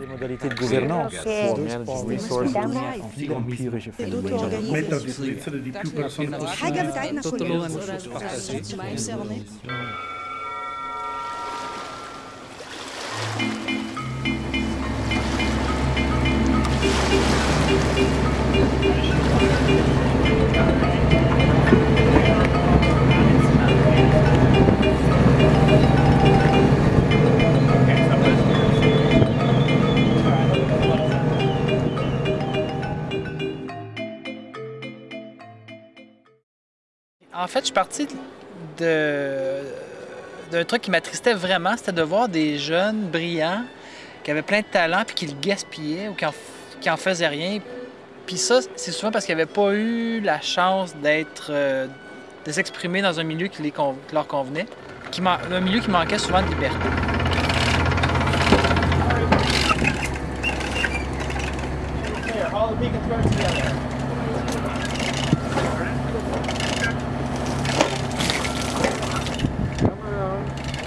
Les modalités de gouvernance. En fait, je suis parti de d'un truc qui m'attristait vraiment, c'était de voir des jeunes brillants qui avaient plein de talent puis qui le gaspillaient ou qui en, faisaient rien. Puis ça, c'est souvent parce qu'ils n'avaient pas eu la chance d'être euh, de s'exprimer dans un milieu qui leur convenait, qui man- un milieu qui manquait souvent de liberté.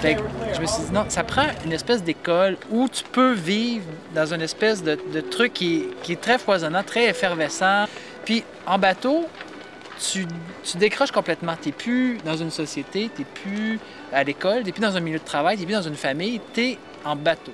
Je me suis dit, non, ça prend une espèce d'école où tu peux vivre dans une espèce de, truc qui, est- qui est très foisonnant, très effervescent. Puis en bateau, tu, tu décroches complètement. Tu n'es plus dans une société, tu n'es plus à l'école, tu n'es plus dans un milieu de travail, tu n'es plus dans une famille, tu es en bateau.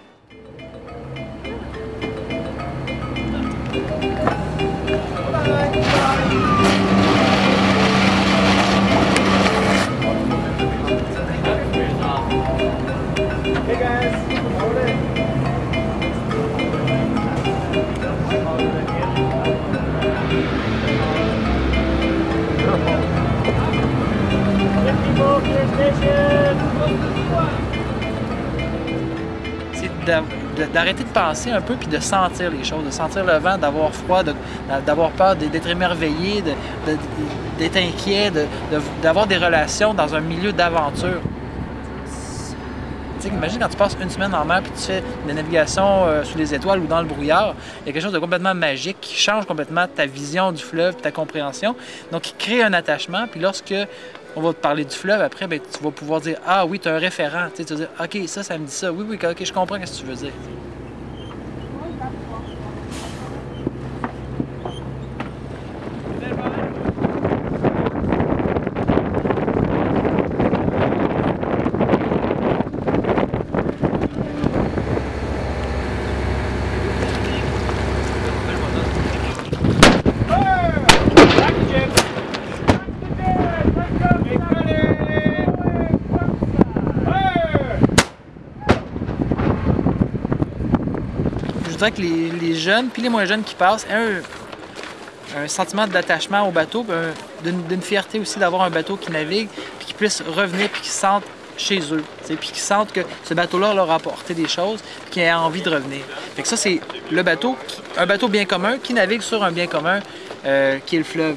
C'est d'arrêter de penser un peu puis de sentir les choses, de sentir le vent, d'avoir froid, d'avoir peur, d'être émerveillé, d'être inquiet, d'avoir des relations dans un milieu d'aventure. Imagine quand tu passes une semaine en mer puis tu fais de la navigation euh, sous les étoiles ou dans le brouillard, il y a quelque chose de complètement magique qui change complètement ta vision du fleuve, ta compréhension. Donc, qui crée un attachement. Puis lorsque on va te parler du fleuve, après, ben, tu vas pouvoir dire Ah oui, tu as un référent. Tu tu vas dire OK, ça, ça me dit ça. Oui, oui, OK, je comprends ce que tu veux dire. Voudrais que les, les jeunes, puis les moins jeunes qui passent, aient un, un sentiment d'attachement au bateau, d'une fierté aussi d'avoir un bateau qui navigue, puis qu'ils puissent revenir, puis qu'ils se sentent chez eux, puis qu'ils sentent que ce bateau-là leur a apporté des choses, puis qu'ils aient envie de revenir. Fait que ça, c'est le bateau, qui- un bateau bien commun qui navigue sur un bien commun euh, qui est le fleuve.